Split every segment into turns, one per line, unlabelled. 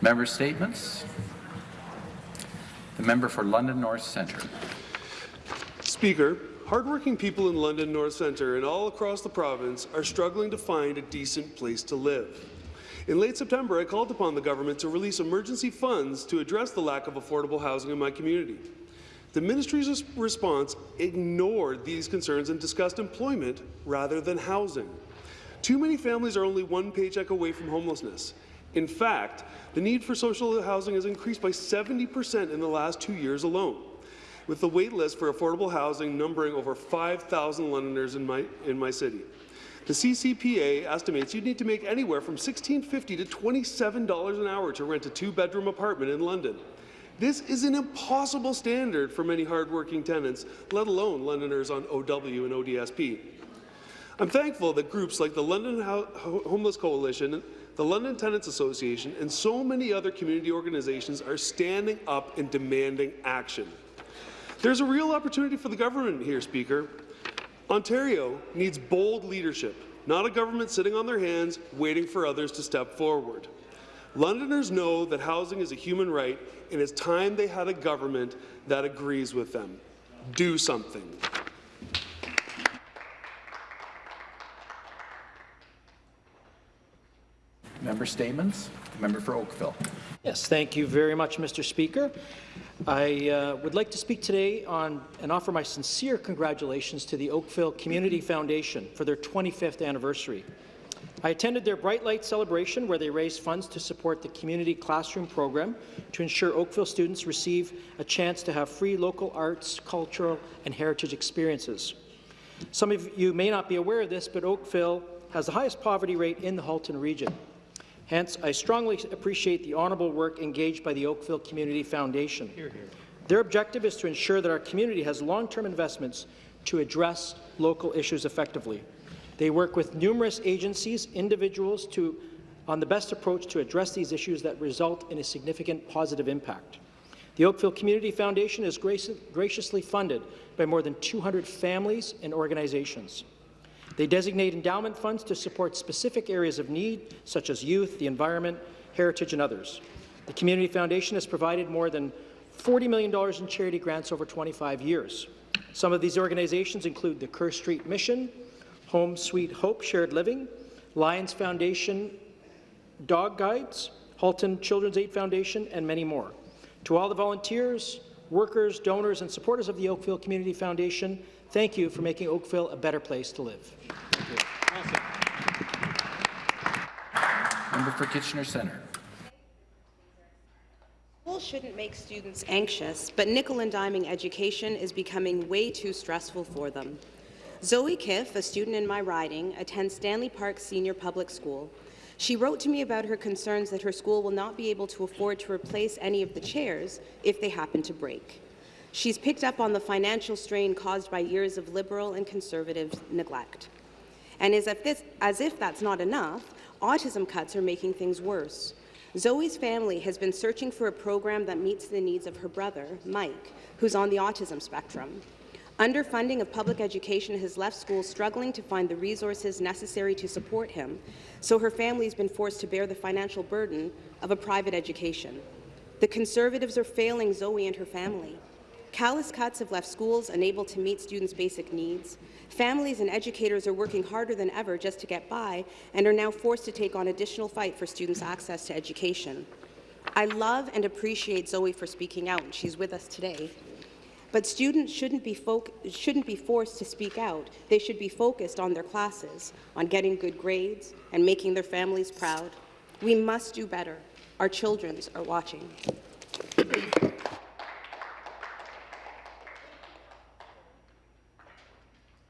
Member statements. The member for London North Centre.
Speaker, hardworking people in London North Centre and all across the province are struggling to find a decent place to live. In late September, I called upon the government to release emergency funds to address the lack of affordable housing in my community. The ministry's response ignored these concerns and discussed employment rather than housing. Too many families are only one paycheck away from homelessness. In fact, the need for social housing has increased by 70 percent in the last two years alone, with the wait list for affordable housing numbering over 5,000 Londoners in my, in my city. The CCPA estimates you'd need to make anywhere from $16.50 to $27 an hour to rent a two-bedroom apartment in London. This is an impossible standard for many hardworking tenants, let alone Londoners on OW and ODSP. I'm thankful that groups like the London Ho Homeless Coalition, the London Tenants Association, and so many other community organizations are standing up and demanding action. There's a real opportunity for the government here, Speaker. Ontario needs bold leadership, not a government sitting on their hands waiting for others to step forward. Londoners know that housing is a human right, and it's time they had a government that agrees with them. Do something.
Member statements. Member for Oakville.
Yes, thank you very much, Mr. Speaker. I uh, would like to speak today on and offer my sincere congratulations to the Oakville Community Foundation for their 25th anniversary. I attended their Bright Light celebration where they raised funds to support the community classroom program to ensure Oakville students receive a chance to have free local arts, cultural and heritage experiences. Some of you may not be aware of this, but Oakville has the highest poverty rate in the Halton region. Hence, I strongly appreciate the honourable work engaged by the Oakville Community Foundation. Hear, hear. Their objective is to ensure that our community has long-term investments to address local issues effectively. They work with numerous agencies, individuals to, on the best approach to address these issues that result in a significant positive impact. The Oakville Community Foundation is graciously funded by more than 200 families and organizations. They designate endowment funds to support specific areas of need, such as youth, the environment, heritage, and others. The Community Foundation has provided more than $40 million in charity grants over 25 years. Some of these organizations include the Kerr Street Mission, Home Sweet Hope Shared Living, Lions Foundation Dog Guides, Halton Children's Aid Foundation, and many more. To all the volunteers, workers, donors, and supporters of the Oakville Community Foundation, thank you for making Oakville a better place to live.
Member for Kitchener Centre.
School shouldn't make students anxious, but nickel and diming education is becoming way too stressful for them. Zoe Kiff, a student in my riding, attends Stanley Park Senior Public School. She wrote to me about her concerns that her school will not be able to afford to replace any of the chairs if they happen to break. She's picked up on the financial strain caused by years of Liberal and Conservative neglect. And as if, this, as if that's not enough, autism cuts are making things worse. Zoe's family has been searching for a program that meets the needs of her brother, Mike, who's on the autism spectrum. Underfunding of public education has left schools struggling to find the resources necessary to support him, so her family has been forced to bear the financial burden of a private education. The Conservatives are failing Zoe and her family. Callous cuts have left schools unable to meet students' basic needs. Families and educators are working harder than ever just to get by and are now forced to take on additional fight for students' access to education. I love and appreciate Zoe for speaking out, and she's with us today. But students shouldn't be, shouldn't be forced to speak out. They should be focused on their classes, on getting good grades, and making their families proud. We must do better. Our children are watching.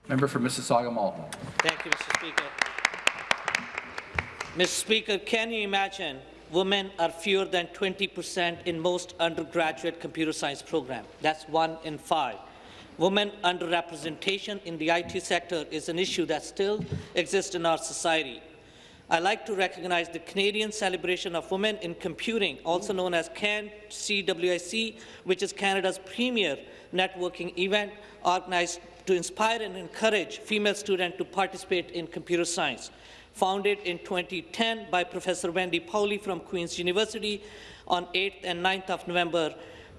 Member for Mississauga Malton.
Thank you, Mr. Speaker. Mr. Speaker, can you imagine women are fewer than 20% in most undergraduate computer science programs. That's one in five. Women underrepresentation in the IT sector is an issue that still exists in our society. I like to recognize the Canadian Celebration of Women in Computing, also known as CAN CWIC, which is Canada's premier networking event organized to inspire and encourage female students to participate in computer science. founded in 2010 by Professor Wendy Powley from Queen's University on 8th and 9th of November.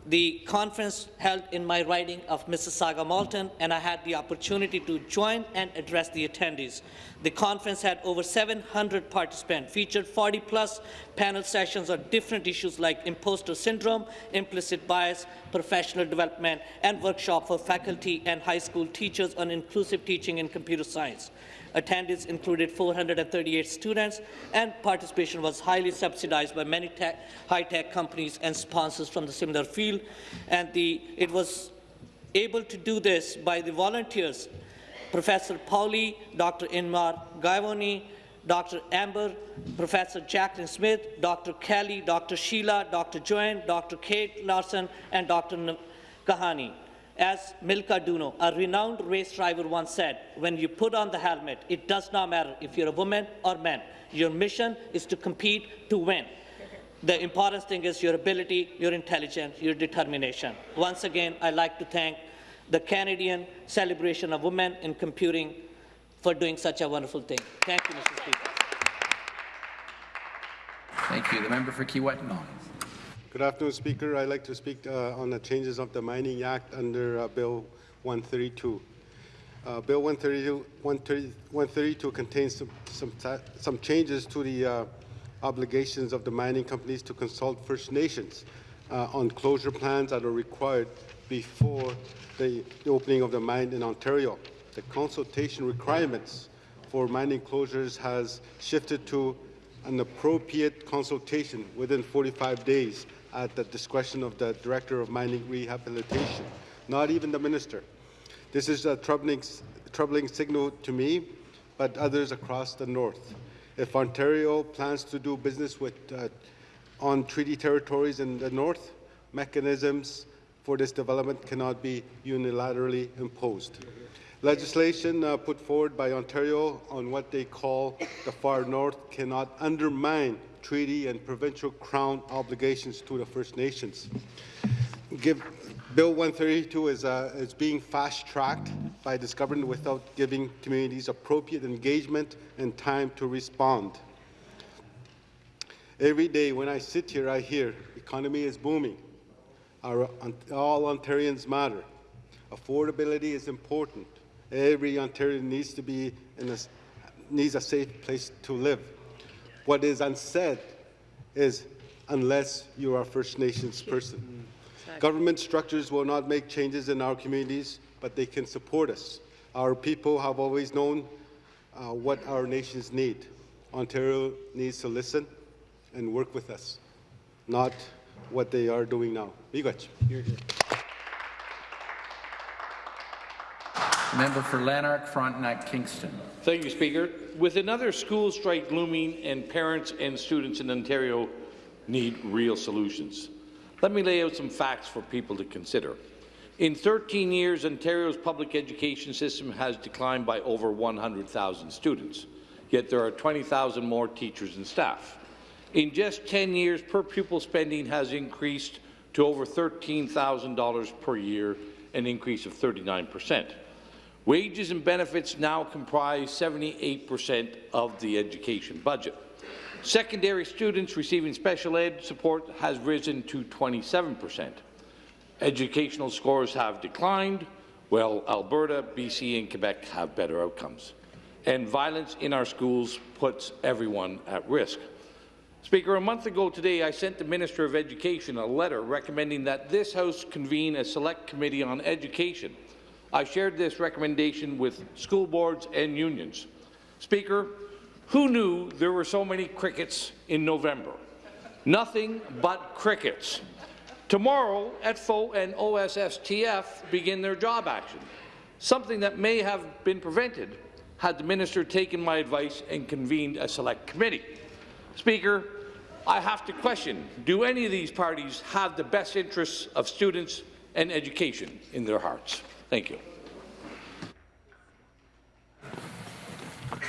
The conference held in my riding of Mississauga Malton, and I had the opportunity to join and address the attendees. The conference had over 700 participants, featured 40-plus panel sessions on different issues like imposter syndrome, implicit bias, professional development, and workshop for faculty and high school teachers on inclusive teaching in computer science. Attendance included 438 students, and participation was highly subsidized by many high-tech companies and sponsors from the similar field. And the, it was able to do this by the volunteers, Professor Powley, Dr. Inmar Givoni, Dr. Amber, Professor Jacqueline Smith, Dr. Kelly, Dr. Sheila, Dr. Joanne, Dr. Kate Larson, and Dr. Kahani. As Milka Duno, a renowned race driver once said, when you put on the helmet, it does not matter if you're a woman or man. Your mission is to compete to win. The important thing is your ability, your intelligence, your determination. Once again, I'd like to thank the Canadian Celebration of Women in Computing for doing such a wonderful thing. Thank you, Mr. Speaker.
Thank you. The member for Kiiwetinoong.
Good afternoon, Speaker. I'd like to speak uh, on the changes of the Mining Act under uh, Bill 132. Uh, Bill 132, 130 132 contains some, some, some changes to the uh, obligations of the mining companies to consult First Nations uh, on closure plans that are required before the, the opening of the mine in Ontario. The consultation requirements for mining closures has shifted to an appropriate consultation within 45 days at the discretion of the Director of Mining Rehabilitation, not even the Minister. This is a troubling, troubling signal to me, but others across the North. If Ontario plans to do business with, uh, on treaty territories in the North, mechanisms for this development cannot be unilaterally imposed. Legislation uh, put forward by Ontario on what they call the far north cannot undermine treaty and provincial crown obligations to the First Nations. Give, Bill 132 is, uh, is being fast-tracked by this government without giving communities appropriate engagement and time to respond. Every day when I sit here, I hear economy is booming. Our, all Ontarians matter. Affordability is important. Every Ontarian needs to be in a, needs a safe place to live. What is unsaid is unless you are a First Nations person. Government structures will not make changes in our communities, but they can support us. Our people have always known uh, what our nations need. Ontario needs to listen and work with us, not what they are doing now. Miigwech.
Member for Lanark, Frontenac, Kingston.
Thank you, Speaker. With another school strike looming and parents and students in Ontario need real solutions. Let me lay out some facts for people to consider. In 13 years, Ontario's public education system has declined by over 100,000 students, yet there are 20,000 more teachers and staff. In just 10 years, per pupil spending has increased to over $13,000 per year, an increase of 39 percent. Wages and benefits now comprise 78% of the education budget. Secondary students receiving special ed support has risen to 27%. Educational scores have declined, while Alberta, BC and Quebec have better outcomes. And violence in our schools puts everyone at risk. Speaker, a month ago today, I sent the Minister of Education a letter recommending that this House convene a select committee on education I shared this recommendation with school boards and unions. Speaker, who knew there were so many crickets in November? Nothing but crickets. Tomorrow, ETFO and OSSTF begin their job action, something that may have been prevented had the minister taken my advice and convened a select committee. Speaker, I have to question, do any of these parties have the best interests of students and education in their hearts? Thank you.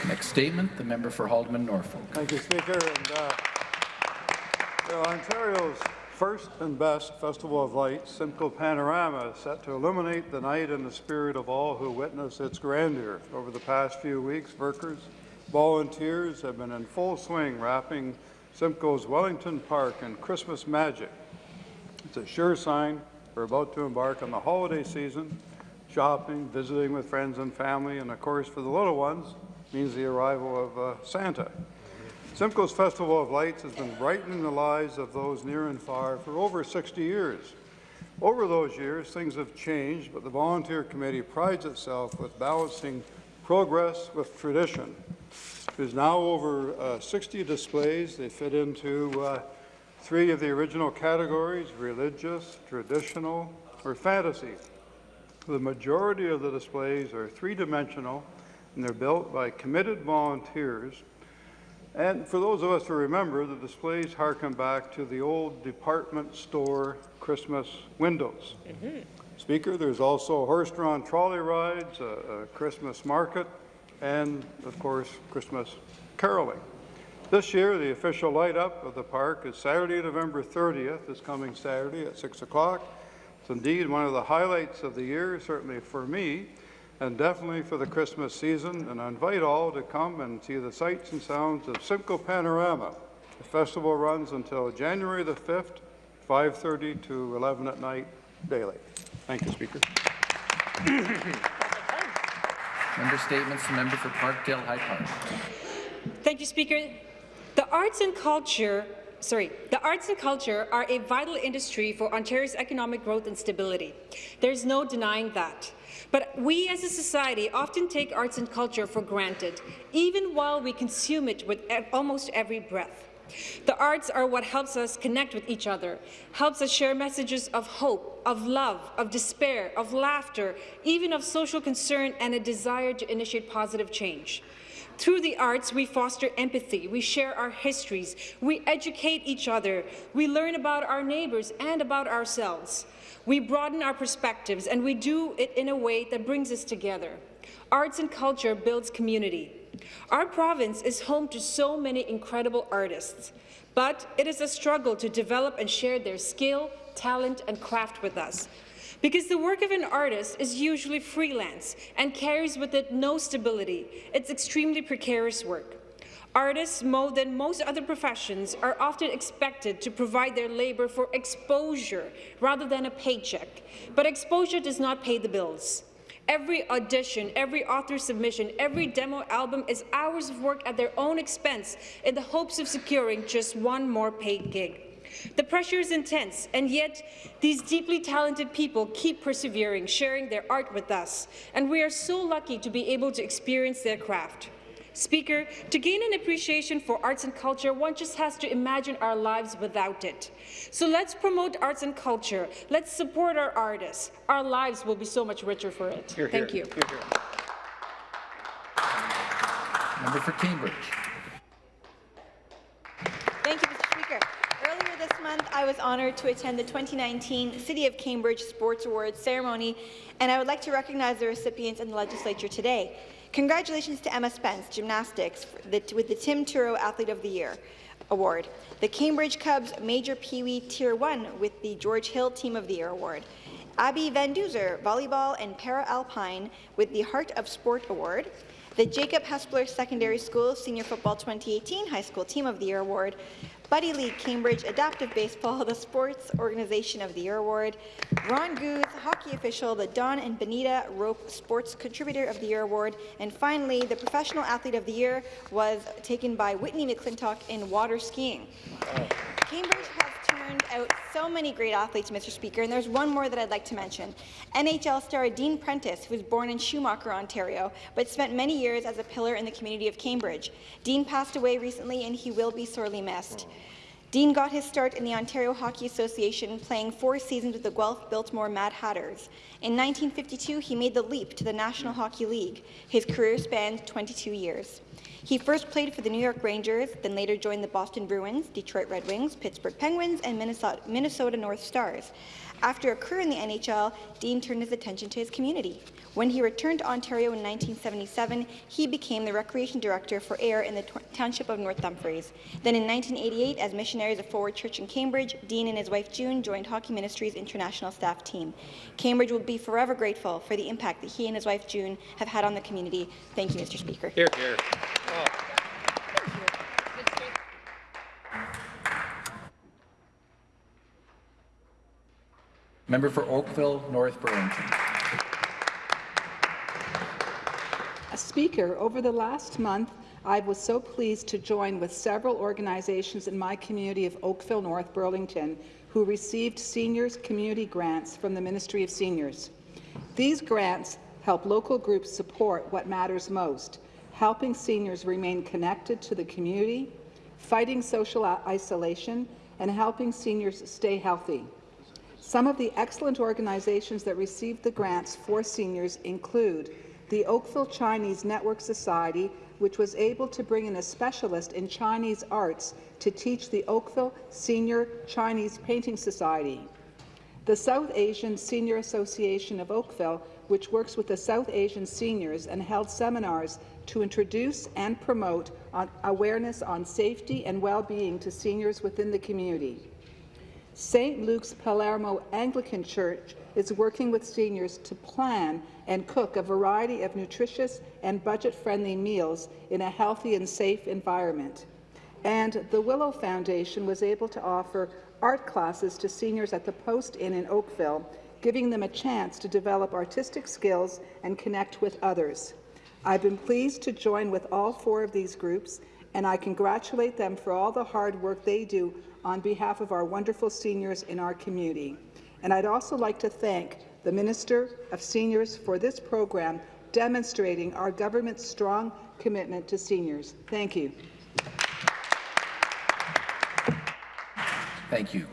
Next statement, the member for Haldimand Norfolk.
Thank you, Speaker. And, uh, you know, Ontario's first and best Festival of Lights, Simcoe Panorama, is set to illuminate the night in the spirit of all who witness its grandeur. Over the past few weeks, workers, Volunteers have been in full swing wrapping Simcoe's Wellington Park in Christmas magic. It's a sure sign we're about to embark on the holiday season. Shopping, visiting with friends and family, and of course for the little ones means the arrival of uh, Santa. Simcoe's Festival of Lights has been brightening the lives of those near and far for over 60 years. Over those years, things have changed, but the Volunteer Committee prides itself with balancing progress with tradition. There's now over uh, 60 displays. They fit into uh, three of the original categories, religious, traditional, or fantasy. The majority of the displays are three-dimensional, and they're built by committed volunteers and for those of us who remember, the displays harken back to the old department store Christmas windows. Mm-hmm. Speaker, there's also horse-drawn trolley rides, a, a Christmas market, and of course, Christmas caroling. This year, the official light up of the park is Saturday, November 30th, this coming Saturday at 6 o'clock. It's indeed one of the highlights of the year, certainly for me, and definitely for the Christmas season, and I invite all to come and see the sights and sounds of Simcoe Panorama. The festival runs until January the 5th, 5.30 to 11 at night daily. Thank you, Speaker.
Member statements, member for Parkdale High Park.
Thank you, Speaker. The arts and culture sorry, the arts and culture are a vital industry for Ontario's economic growth and stability. There's no denying that. But we as a society often take arts and culture for granted, even while we consume it with almost every breath. The arts are what helps us connect with each other, helps us share messages of hope, of love, of despair, of laughter, even of social concern and a desire to initiate positive change. Through the arts, we foster empathy, we share our histories, we educate each other, we learn about our neighbours and about ourselves. We broaden our perspectives, and we do it in a way that brings us together. Arts and culture builds community. Our province is home to so many incredible artists, but it is a struggle to develop and share their skill, talent, and craft with us. Because the work of an artist is usually freelance and carries with it no stability. It's extremely precarious work. Artists, more than most other professions, are often expected to provide their labour for exposure rather than a paycheck. But exposure does not pay the bills. Every audition, every author submission, every demo album is hours of work at their own expense in the hopes of securing just one more paid gig. The pressure is intense, and yet these deeply talented people keep persevering, sharing their art with us, and we are so lucky to be able to experience their craft. Speaker, to gain an appreciation for arts and culture, one just has to imagine our lives without it. So let's promote arts and culture. Let's support our artists. Our lives will be so much richer for it.
Hear,
Thank
hear.
you.
Hear, hear. Member for Cambridge.
Thank you, Mr. Speaker. Earlier this month, I was honoured to attend the 2019 City of Cambridge Sports Awards ceremony, and I would like to recognize the recipients in the legislature today. Congratulations to Emma Spence, gymnastics, with the Tim Turo Athlete of the Year award. The Cambridge Cubs Major Pee Wee Tier 1 with the George Hill Team of the Year award. Abby Van Duzer, volleyball and para-alpine with the Heart of Sport award. The Jacob Hespeler Secondary School Senior Football 2018 High School Team of the Year award. Buddy League Cambridge Adaptive Baseball, the Sports Organization of the Year Award, Ron Goose, Hockey Official, the Don and Benita Rope Sports Contributor of the Year Award, and finally, the Professional Athlete of the Year was taken by Whitney McClintock in water skiing. Cambridge has turned out so many great athletes, Mr. Speaker, and there's one more that I'd like to mention. NHL star Dean Prentice, who was born in Schumacher, Ontario, but spent many years as a pillar in the community of Cambridge. Dean passed away recently, and he will be sorely missed. Dean got his start in the Ontario Hockey Association, playing four seasons with the Guelph Biltmore Mad Hatters. In 1952, he made the leap to the National Hockey League. His career spanned 22 years. He first played for the New York Rangers, then later joined the Boston Bruins, Detroit Red Wings, Pittsburgh Penguins, and Minnesota, Minnesota North Stars. After a career in the NHL, Dean turned his attention to his community. When he returned to Ontario in 1977, he became the Recreation Director for Ayr in the township of North Dumfries. Then in 1988, as missionaries of Forward Church in Cambridge, Dean and his wife June joined Hockey Ministries International staff team. Cambridge will be forever grateful for the impact that he and his wife June have had on the community. Thank you, Mr. Speaker.
Hear, hear. Member for Oakville North Burlington.
Speaker, over the last month, I was so pleased to join with several organizations in my community of Oakville North Burlington who received seniors community grants from the Ministry of Seniors. These grants help local groups support what matters most, helping seniors remain connected to the community, fighting social isolation, and helping seniors stay healthy. Some of the excellent organizations that received the grants for seniors include the Oakville Chinese Network Society, which was able to bring in a specialist in Chinese arts to teach the Oakville Senior Chinese Painting Society. The South Asian Senior Association of Oakville, which works with the South Asian seniors and held seminars to introduce and promote on awareness on safety and well-being to seniors within the community. St. Luke's Palermo Anglican Church is working with seniors to plan and cook a variety of nutritious and budget-friendly meals in a healthy and safe environment. And the Willow Foundation was able to offer art classes to seniors at the Post Inn in Oakville, giving them a chance to develop artistic skills and connect with others. I've been pleased to join with all four of these groups, and I congratulate them for all the hard work they do on behalf of our wonderful seniors in our community. And I'd also like to thank the Minister of Seniors for this program, demonstrating our government's strong commitment to seniors. Thank you.
Thank you.